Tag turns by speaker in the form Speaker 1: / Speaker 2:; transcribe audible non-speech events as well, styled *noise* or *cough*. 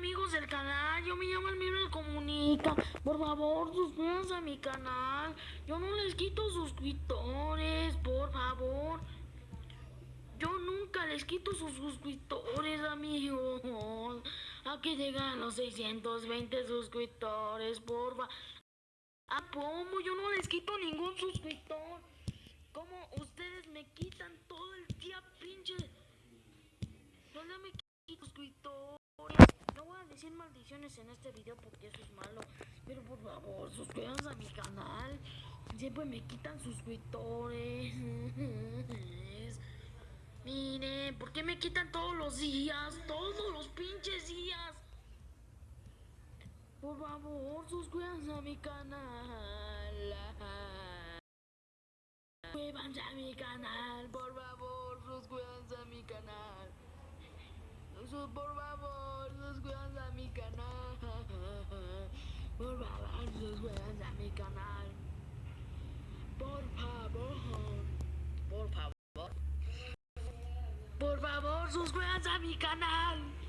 Speaker 1: amigos del canal, yo me llamo Almiro Comunica. Por favor, suscríbanse a mi canal. Yo no les quito suscriptores, por favor. Yo nunca les quito sus suscriptores, amigos. A que llegan los 620 suscriptores, porfa. ¿A cómo? Yo no les quito ningún suscriptor. ¿Cómo ustedes me quitan 100 maldiciones en este video porque eso es malo. Pero por favor, suscríbanse a mi canal. Siempre me quitan suscriptores. *laughs* Miren, ¿por qué me quitan todos los días? Todos los pinches días. Por favor, suscríbanse a mi canal. Suscríbanse a mi canal, por favor, suscríbanse a mi canal. Por favor, suscríbanse. Favor, suscríbanse a mi canal. Por favor, por favor. Por favor, suscríbanse a mi canal.